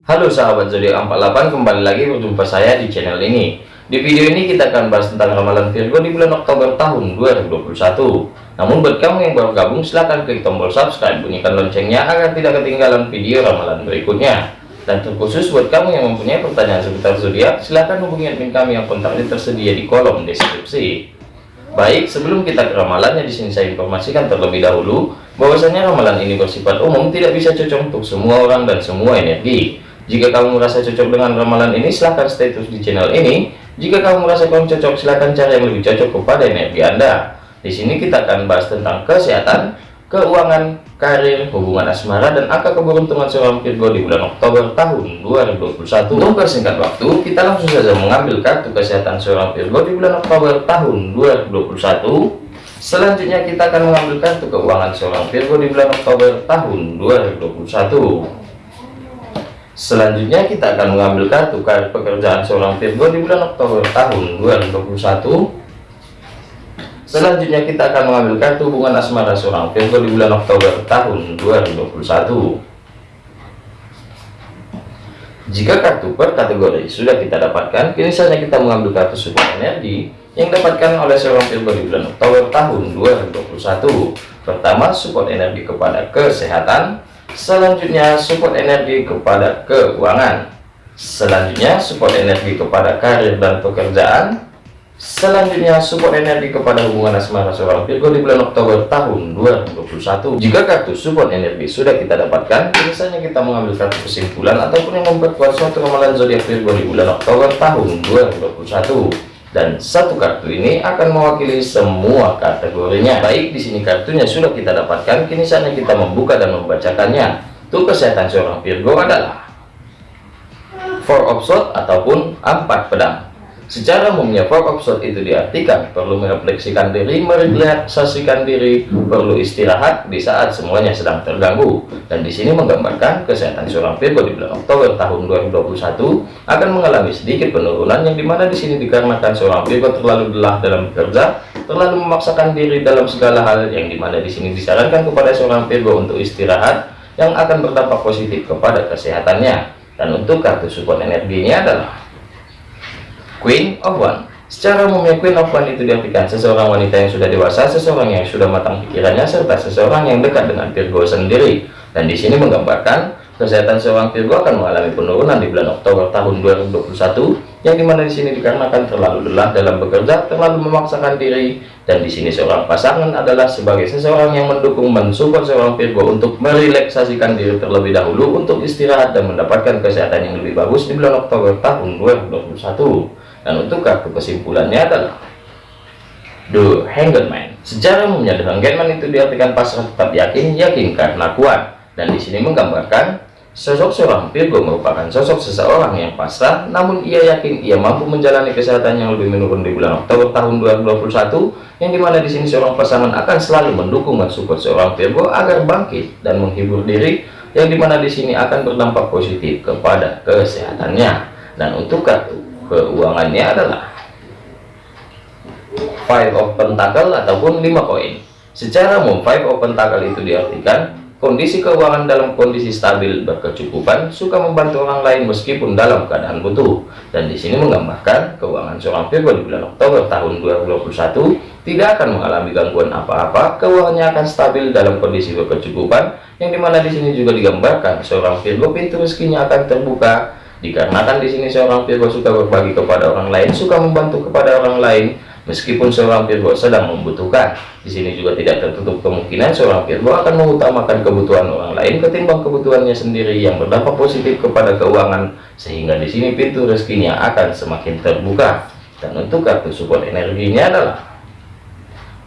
Halo sahabat zodiak 48 kembali lagi berjumpa saya di channel ini. Di video ini kita akan bahas tentang ramalan Virgo di bulan Oktober tahun 2021 namun buat kamu yang baru gabung silahkan klik tombol subscribe bunyikan loncengnya agar tidak ketinggalan video ramalan berikutnya. Dan terkhusus buat kamu yang mempunyai pertanyaan seputar zodiak silahkan hubungi admin kami yang kontaknya tersedia di kolom deskripsi. Baik, sebelum kita ke ramalannya di sini saya informasikan terlebih dahulu bahwasanya ramalan ini bersifat umum, tidak bisa cocok untuk semua orang dan semua energi. Jika kamu merasa cocok dengan ramalan ini, silahkan stay terus di channel ini. Jika kamu merasa kurang cocok, silahkan cari yang lebih cocok kepada energi Anda. Di sini kita akan bahas tentang kesehatan, keuangan, karir, hubungan asmara, dan angka keberuntungan seorang Virgo di bulan Oktober tahun 2021. Untuk persingkat waktu, kita langsung saja mengambil kartu kesehatan seorang Virgo di bulan Oktober tahun 2021. Selanjutnya kita akan mengambil kartu keuangan seorang Virgo di bulan Oktober tahun 2021. Selanjutnya kita akan mengambil kartu kartu pekerjaan seorang Virgo di bulan Oktober tahun 2021. Selanjutnya kita akan mengambil kartu hubungan asmara seorang Virgo di bulan Oktober tahun 2021. Jika kartu per kategori sudah kita dapatkan, kini saatnya kita mengambil kartu support energi yang dapatkan oleh seorang Virgo di bulan Oktober tahun 2021. Pertama, support energi kepada kesehatan. Selanjutnya, support energi kepada keuangan. Selanjutnya, support energi kepada karir dan pekerjaan. Selanjutnya support energi kepada hubungan asmara seorang Virgo di bulan Oktober tahun 2021. Jika kartu support energi sudah kita dapatkan, biasanya kita mengambil kartu kesimpulan ataupun yang memperkuat suatu ramalan zodiak Virgo di bulan Oktober tahun 2021. Dan satu kartu ini akan mewakili semua kategorinya. Baik, di sini kartunya sudah kita dapatkan, kini saatnya kita membuka dan membacakannya. Untuk kesehatan seorang Virgo adalah Four of Swords ataupun empat pedang. Secara umumnya Swords itu diartikan perlu merefleksikan diri, merelaksasikan diri, perlu istirahat di saat semuanya sedang terganggu. Dan di sini menggambarkan kesehatan seorang Virgo di bulan Oktober tahun 2021 akan mengalami sedikit penurunan yang di mana di sini dikarenakan seorang Virgo terlalu lelah dalam bekerja, terlalu memaksakan diri dalam segala hal yang di mana di sini disarankan kepada seorang Virgo untuk istirahat yang akan berdampak positif kepada kesehatannya. Dan untuk kartu support energinya adalah Queen of One. Secara umumnya Queen of One itu diartikan seseorang wanita yang sudah dewasa, seseorang yang sudah matang pikirannya, serta seseorang yang dekat dengan Virgo sendiri. Dan di sini menggambarkan kesehatan seorang Virgo akan mengalami penurunan di bulan Oktober tahun 2021, yang di mana di sini dikarenakan terlalu lelah dalam bekerja, terlalu memaksakan diri, dan di sini seorang pasangan adalah sebagai seseorang yang mendukung mensupport seorang Virgo untuk merelaksasikan diri terlebih dahulu untuk istirahat dan mendapatkan kesehatan yang lebih bagus di bulan Oktober tahun 2021 dan untuk kartu kesimpulannya adalah The Hanged Man. Secara umumnya The Hanged Man itu diartikan pasrah tetap yakin, yakin karena kuat. Dan di sini menggambarkan sosok seorang Virgo merupakan sosok seseorang yang pasrah, namun ia yakin ia mampu menjalani kesehatan yang lebih menurun di bulan Oktober tahun 2021, yang di mana di sini seorang pasangan akan selalu mendukung dan support seorang Virgo agar bangkit dan menghibur diri, yang di mana di sini akan berdampak positif kepada kesehatannya. Dan untuk kartu keuangannya adalah five of pentacle ataupun lima koin. Secara umum five of pentacle itu diartikan kondisi keuangan dalam kondisi stabil berkecukupan suka membantu orang lain meskipun dalam keadaan butuh. Dan di sini menggambarkan keuangan seorang Virgo di bulan Oktober tahun 2021 tidak akan mengalami gangguan apa-apa keuangannya akan stabil dalam kondisi berkecukupan yang di mana di sini juga digambarkan seorang Virgo pintu rezekinya akan terbuka Dikarenakan di sini seorang Virgo suka berbagi kepada orang lain, suka membantu kepada orang lain, meskipun seorang Virgo sedang membutuhkan. Di sini juga tidak tertutup kemungkinan seorang Virgo akan mengutamakan kebutuhan orang lain ketimbang kebutuhannya sendiri yang berdampak positif kepada keuangan, sehingga di sini pintu rezekinya akan semakin terbuka. Dan untuk kartu support energinya adalah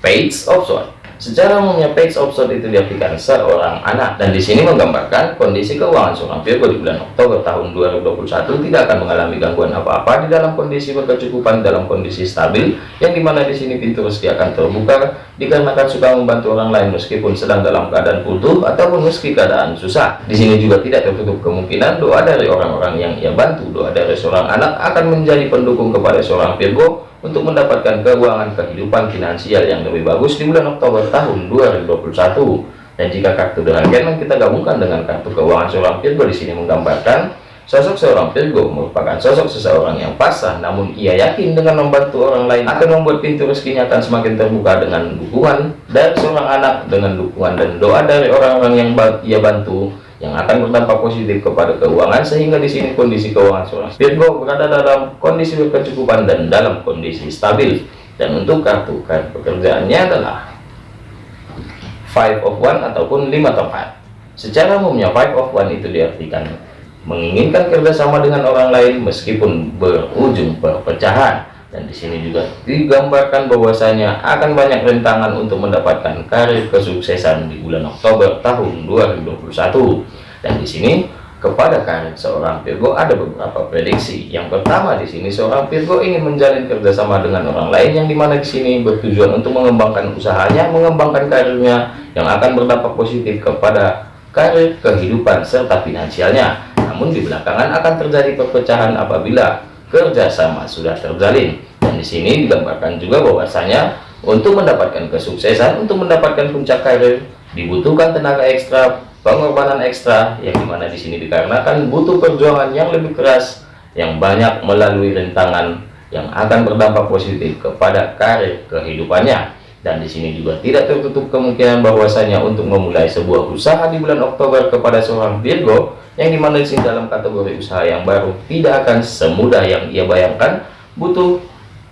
Page of Swords. Secara umumnya page sword itu diartikan seorang anak dan di sini menggambarkan kondisi keuangan seorang Virgo di bulan Oktober tahun 2021 tidak akan mengalami gangguan apa-apa di dalam kondisi berkecukupan dalam kondisi stabil yang di mana di sini pintu rezeki akan terbuka dikarenakan suka membantu orang lain meskipun sedang dalam keadaan butuh ataupun meski keadaan susah. Di sini juga tidak tertutup kemungkinan doa dari orang-orang yang ia bantu, doa dari seorang anak akan menjadi pendukung kepada seorang Virgo untuk mendapatkan keuangan kehidupan finansial yang lebih bagus di bulan Oktober tahun 2021 dan jika kartu dengan Genman kita gabungkan dengan kartu keuangan seorang Virgo di sini menggambarkan sosok seorang Virgo merupakan sosok seseorang yang pasrah namun ia yakin dengan membantu orang lain akan membuat pintu rezekinya akan semakin terbuka dengan dukungan dari seorang anak dengan dukungan dan doa dari orang-orang yang ia bantu yang akan berdampak positif kepada keuangan sehingga di sini kondisi keuangan seorang Virgo berada dalam kondisi berkecukupan dan dalam kondisi stabil. Dan untuk kartu kartu pekerjaannya adalah five of one ataupun lima tempat secara umumnya five of one itu diartikan menginginkan kerjasama dengan orang lain meskipun berujung perpecahan dan di sini juga digambarkan bahwasanya akan banyak rintangan untuk mendapatkan karir kesuksesan di bulan Oktober tahun 2021 dan di sini kepada karir seorang Virgo ada beberapa prediksi. Yang pertama di sini seorang Virgo ingin menjalin kerjasama dengan orang lain yang di mana di sini bertujuan untuk mengembangkan usahanya mengembangkan karirnya yang akan berdampak positif kepada karir kehidupan serta finansialnya. Namun di belakangan akan terjadi perpecahan apabila kerjasama. Sudah terjalin dan di sini digambarkan juga bahwasanya untuk mendapatkan kesuksesan untuk mendapatkan puncak karir dibutuhkan tenaga ekstra pengorbanan ekstra yang di mana di sini dikarenakan butuh perjuangan yang lebih keras yang banyak melalui rintangan yang akan berdampak positif kepada karir kehidupannya dan di sini juga tidak tertutup kemungkinan bahwasanya untuk memulai sebuah usaha di bulan Oktober kepada seorang Virgo yang di mana di sini dalam kategori usaha yang baru tidak akan semudah yang ia bayangkan. Butuh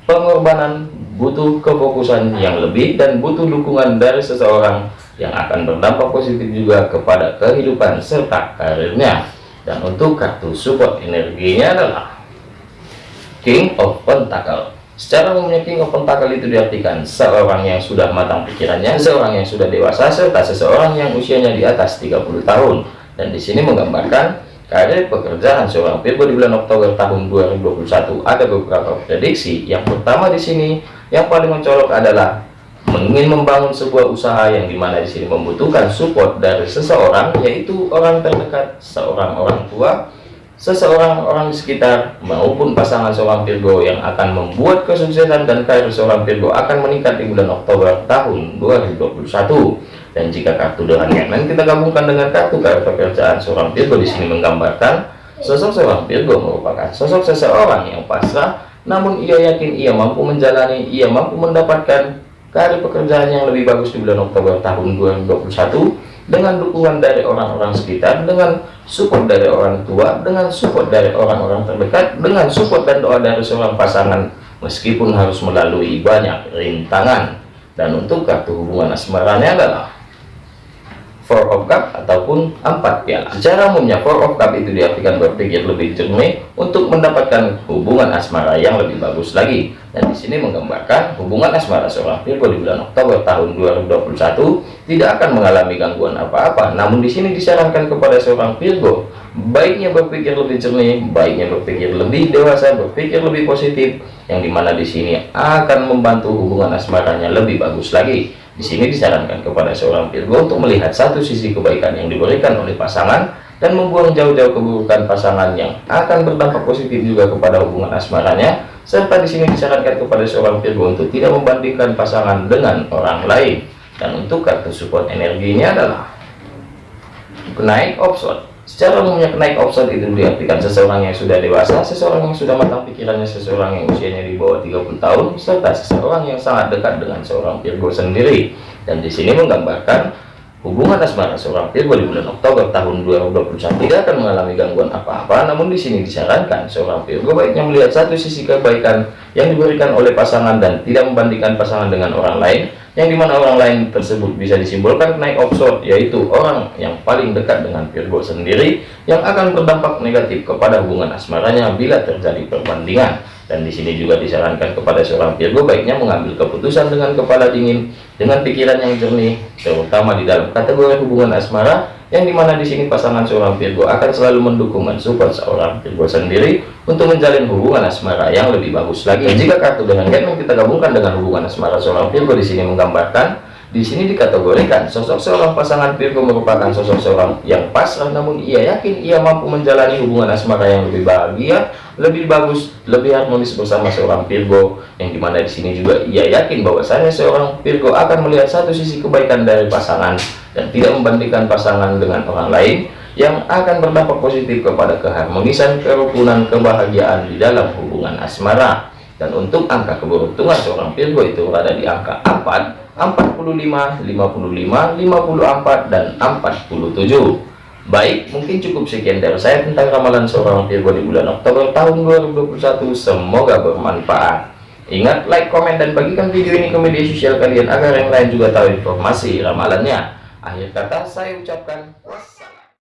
pengorbanan butuh kefokusan yang lebih dan butuh dukungan dari seseorang yang akan berdampak positif juga kepada kehidupan serta karirnya. Dan untuk kartu support energinya adalah King of Pentacle Secara umumnya King of Pentacle itu diartikan seorang yang sudah matang pikirannya, seorang yang sudah dewasa, serta seseorang yang usianya di atas 30 tahun. Dan di sini menggambarkan karir pekerjaan seorang Virgo di bulan Oktober tahun 2021 ada beberapa prediksi. Yang pertama di sini yang paling mencolok adalah ingin membangun sebuah usaha yang di mana di sini membutuhkan support dari seseorang yaitu orang terdekat, seorang orang tua seseorang orang di sekitar maupun pasangan seorang Virgo yang akan membuat kesuksesan dan karir seorang Virgo akan meningkat di bulan Oktober tahun 2021 dan jika kartu dengan yang kita gabungkan dengan kartu kartu pekerjaan seorang Virgo di sini menggambarkan sosok seorang Virgo merupakan sosok seseorang yang pasrah. Namun ia yakin ia mampu menjalani ia mampu mendapatkan karir pekerjaan yang lebih bagus di bulan Oktober tahun 2021 dengan dukungan dari orang-orang sekitar, dengan support dari orang tua, dengan support dari orang-orang terdekat, dengan support dan doa dari seorang pasangan, meskipun harus melalui banyak rintangan. Dan untuk kartu hubungan asmaranya adalah Four of Cup ataupun empat piala. Secara umumnya Four of Cup itu diartikan berpikir lebih jernih untuk mendapatkan hubungan asmara yang lebih bagus lagi. Dan di sini menggambarkan hubungan asmara seorang Virgo di bulan Oktober tahun 2021 tidak akan mengalami gangguan apa-apa. Namun di sini disarankan kepada seorang Virgo baiknya berpikir lebih jernih, baiknya berpikir lebih dewasa, berpikir lebih positif, yang di mana di sini akan membantu hubungan asmaranya lebih bagus lagi. Di sini disarankan kepada seorang Virgo untuk melihat satu sisi kebaikan yang diberikan oleh pasangan dan membuang jauh-jauh keburukan pasangan yang akan berdampak positif juga kepada hubungan asmaranya. Serta di sini disarankan kepada seorang Virgo untuk tidak membandingkan pasangan dengan orang lain. Dan untuk kartu support energinya adalah kenaik option Secara umumnya kenaik offset itu diartikan seseorang yang sudah dewasa, seseorang yang sudah matang pikirannya, seseorang yang usianya di bawah 30 tahun, serta seseorang yang sangat dekat dengan seorang Virgo sendiri. Dan di sini menggambarkan hubungan asmara seorang Virgo di bulan Oktober tahun 2021 tidak akan mengalami gangguan apa-apa. Namun di sini disarankan seorang Virgo baiknya melihat satu sisi kebaikan yang diberikan oleh pasangan dan tidak membandingkan pasangan dengan orang lain yang di mana orang lain tersebut bisa disimpulkan naik offshore yaitu orang yang paling dekat dengan Virgo sendiri yang akan berdampak negatif kepada hubungan asmaranya bila terjadi perbandingan. Dan di sini juga disarankan kepada seorang Virgo baiknya mengambil keputusan dengan kepala dingin dengan pikiran yang jernih terutama di dalam kategori hubungan asmara yang di mana di sini pasangan seorang Virgo akan selalu mendukung dan support seorang Virgo sendiri untuk menjalin hubungan asmara yang lebih bagus lagi. Jika kartu dengan yang kita gabungkan dengan hubungan asmara seorang Virgo di sini menggambarkan di sini dikategorikan sosok seorang pasangan Virgo merupakan sosok seorang yang pasrah namun ia yakin ia mampu menjalani hubungan asmara yang lebih bahagia, lebih bagus, lebih harmonis bersama seorang Virgo yang di mana di sini juga ia yakin bahwasanya seorang Virgo akan melihat satu sisi kebaikan dari pasangan dan tidak membandingkan pasangan dengan orang lain yang akan berdampak positif kepada keharmonisan, kerukunan, kebahagiaan di dalam hubungan asmara. Dan untuk angka keberuntungan seorang Virgo itu berada di angka 4, 45, 55, 54, dan 47. Baik, mungkin cukup sekian dari saya tentang ramalan seorang Virgo di bulan Oktober tahun 2021. Semoga bermanfaat. Ingat, like, komen, dan bagikan video ini ke media sosial kalian agar yang lain juga tahu informasi ramalannya. Akhir kata saya ucapkan.